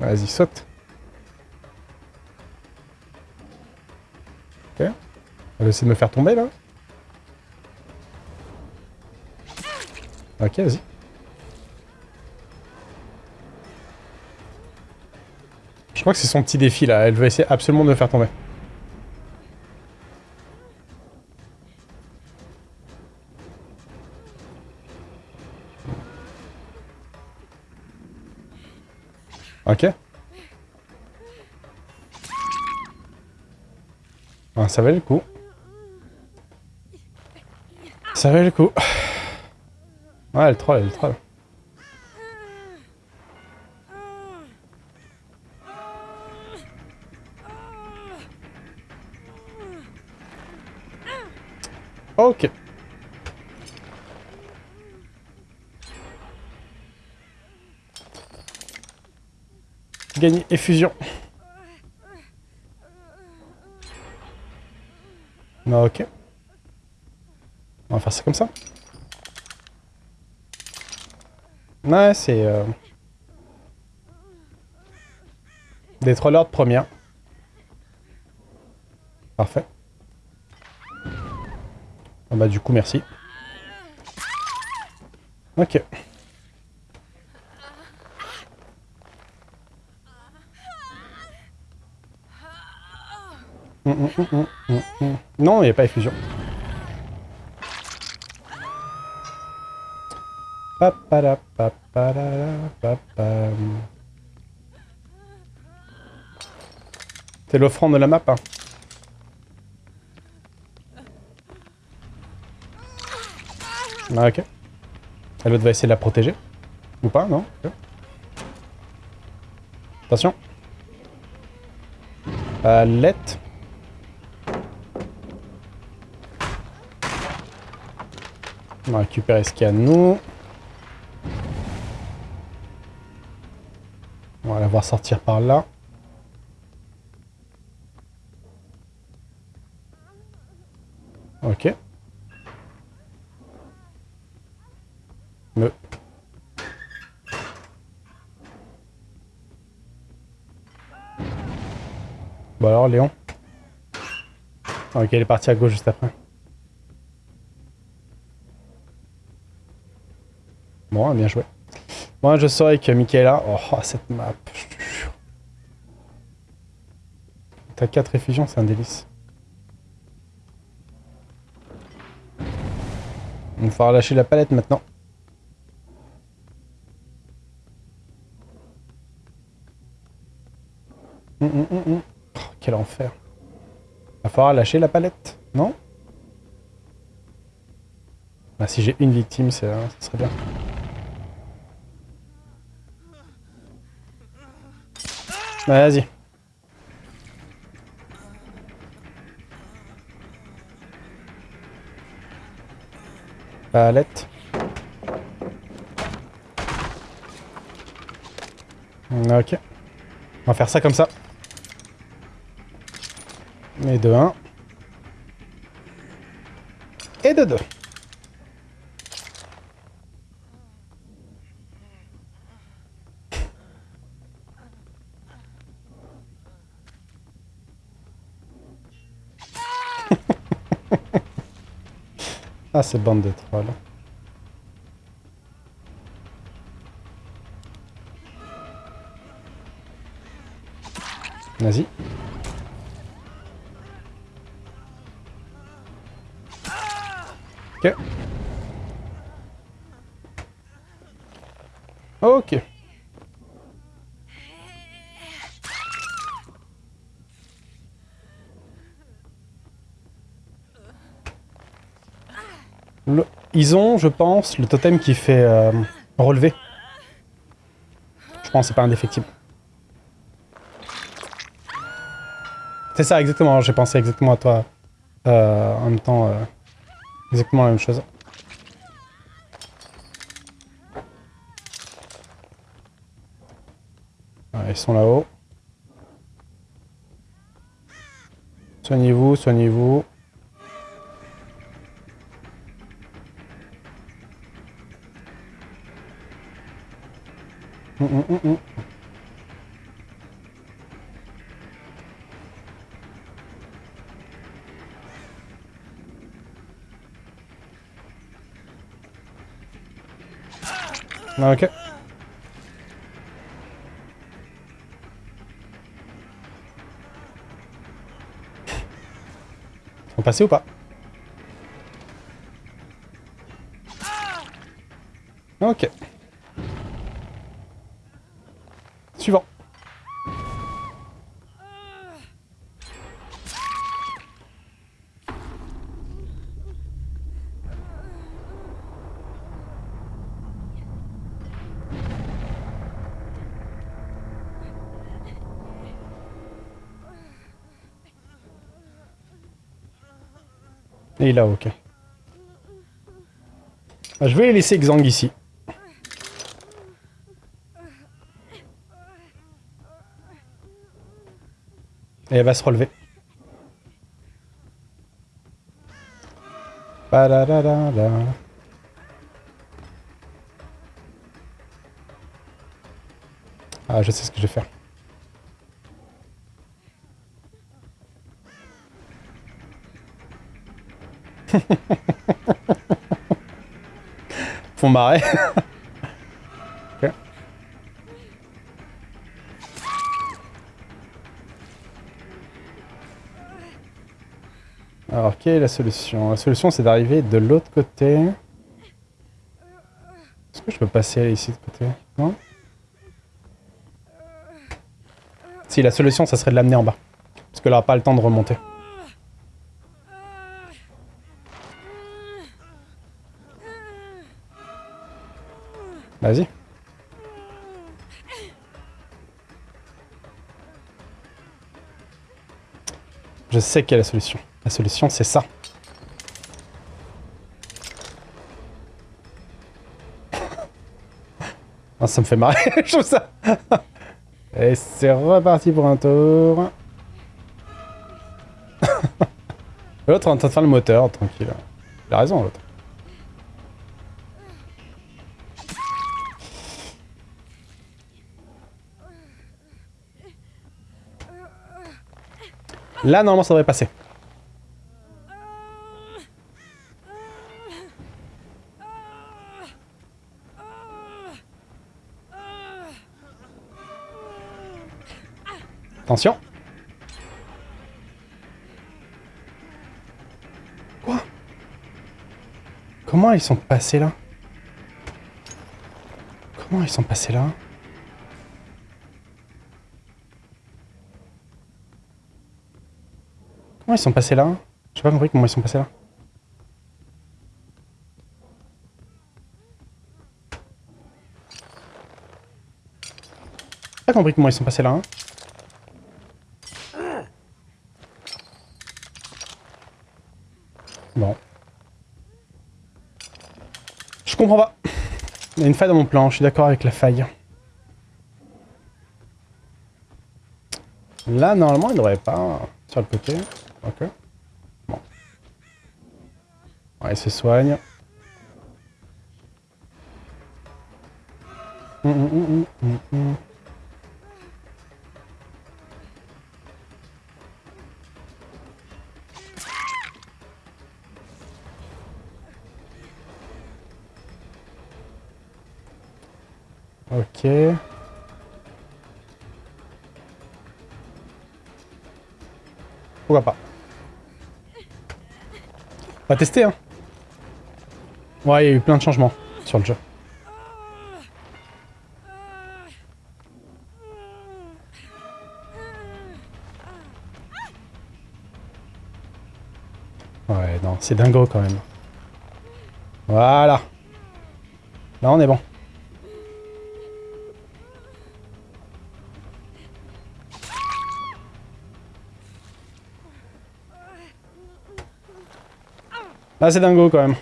Vas-y, saute. Ok. Elle va essayer de me faire tomber, là. Ok, vas-y. Je crois que c'est son petit défi, là. Elle veut essayer absolument de me faire tomber. Ok. Ah, ça valait le coup. Ça valait le coup. Ouais, elle troll, elle troll. Ok. Gagné effusion. Ok. On va faire ça comme ça. Ouais, c'est... Euh... Des trollers de première. Parfait. Ah bah du coup, merci. Ok. Non, il n'y a pas effusion. C'est l'offrande de la map. Hein. Ah, ok. L'autre va essayer de la protéger. Ou pas, non Attention. Palette. On va récupérer ce qu'il y a nous. On va la voir sortir par là. Ok. Me. Bon alors, Léon. Ok, elle est partie à gauche juste après. Bien joué. Moi, je saurais que Michaela... Oh, cette map, T'as 4 effusions, c'est un délice. On va falloir lâcher la palette maintenant. Hum, hum, hum, oh, quel enfer. Va falloir lâcher la palette, non? Bah, Si j'ai une victime, ça serait bien. Vas-y. Palette. Ok. On va faire ça comme ça. Et de 1. Et de 2. Ah, c'est bande de trolls. Vas-y. Ok. Ok. Ils ont, je pense, le totem qui fait euh, relever. Je pense que c'est pas indéfectible. C'est ça, exactement. J'ai pensé exactement à toi. Euh, en même temps, euh, exactement la même chose. ils sont là-haut. Soignez-vous, soignez-vous. Ok. On passer ou pas Ok. Et là, ok. Ah, Je vais laisser Xang ici. Et elle va se relever. Ah, je sais ce que je vais faire. Font marrer. Ok. Alors, quelle est la solution? La solution, c'est d'arriver de l'autre côté. Est-ce que je peux passer ici de côté? Non? Si, la solution, ça serait de l'amener en bas. Parce qu'elle n'aura pas le temps de remonter. Vas-y. Je sais quelle est la solution. La solution, c'est ça. Ah, ça me fait marrer, je trouve ça. Et c'est reparti pour un tour. l'autre est en train de faire le moteur, tranquille. Il a raison, l'autre. Là, normalement, ça devrait passer. Attention. Quoi? Comment ils sont passés là? Comment ils sont passés là? Comment ils sont passés là J'ai pas compris comment ils sont passés là. J'ai pas compris comment ils sont passés là. hein. Bon. Je comprends pas. Il y a une faille dans mon plan, je suis d'accord avec la faille. Là, normalement, il devrait pas... Sur le côté. Ok. Bon. Ouais, il se soigne. Hum, hum, hum. Ok. Pourquoi pas va tester, hein. Ouais, il y a eu plein de changements sur le jeu. Ouais, non, c'est dingo quand même. Voilà. Là, on est bon. Là, c'est dingo quand même.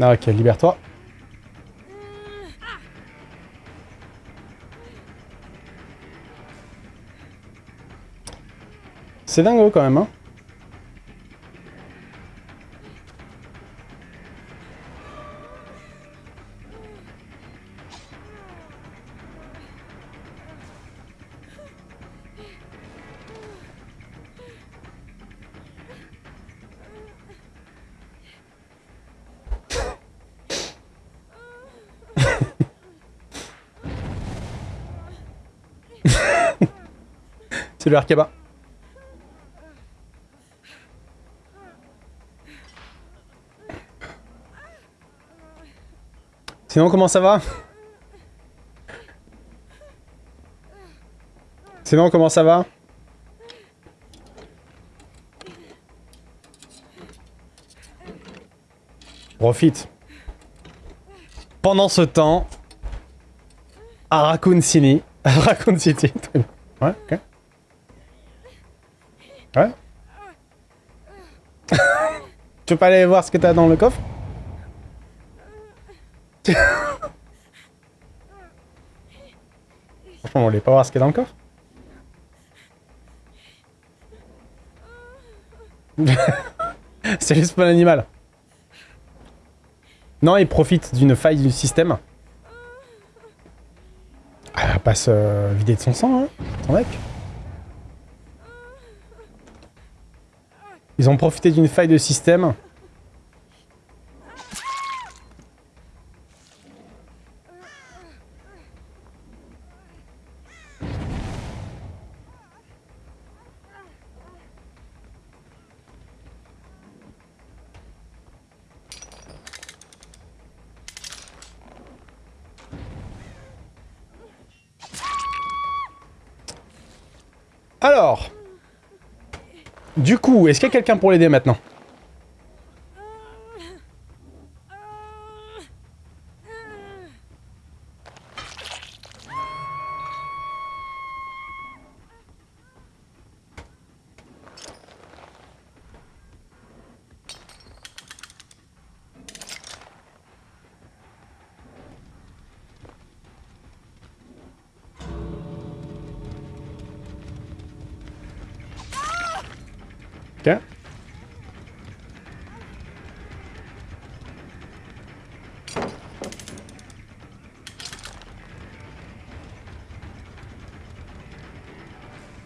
Ah, ok, libère-toi. C'est dingo quand même, hein. C'est le Arkaba. Sinon, comment ça va Sinon, comment ça va Profite. Pendant ce temps, à Raccoon City. City. Ouais, ok. Ouais. tu veux pas aller voir ce que t'as dans le coffre Franchement, on voulait pas voir ce qu'il y a dans le coffre C'est juste pas l'animal. Non, il profite d'une faille du système. Elle va pas se vider de son sang, hein, ton mec. Ils ont profité d'une faille de système. Alors, du coup, est-ce qu'il y a quelqu'un pour l'aider maintenant? Ok.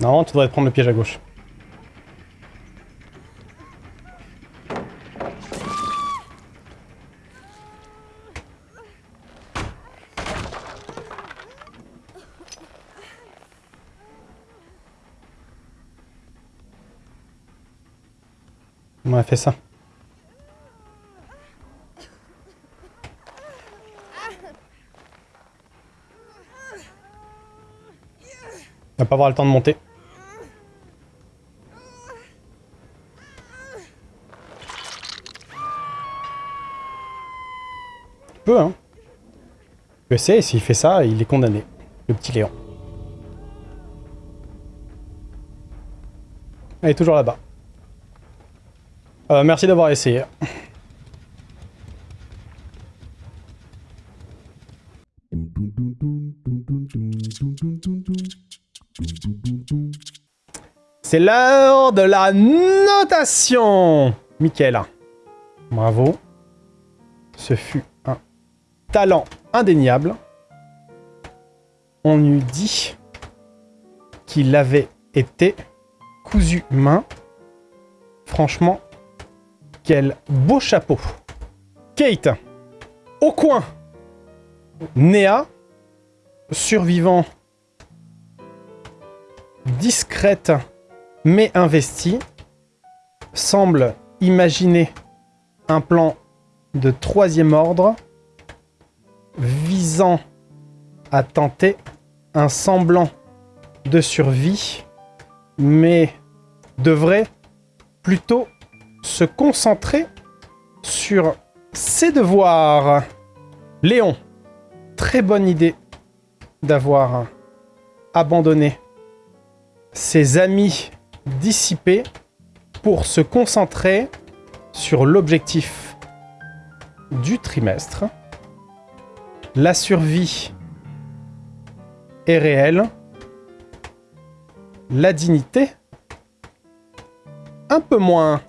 Non, tu devrais prendre le piège à gauche. On a fait ça. On va pas avoir le temps de monter. Il peut, hein. Je sais, s'il fait ça, il est condamné. Le petit Léon. Elle est toujours là-bas. Euh, merci d'avoir essayé. C'est l'heure de la notation Michael. Bravo. Ce fut un talent indéniable. On eût dit qu'il avait été cousu main. Franchement, quel beau chapeau. Kate, au coin. Néa, survivant, discrète mais investie, semble imaginer un plan de troisième ordre visant à tenter un semblant de survie, mais devrait plutôt se concentrer sur ses devoirs. Léon, très bonne idée d'avoir abandonné ses amis dissipés pour se concentrer sur l'objectif du trimestre. La survie est réelle. La dignité un peu moins.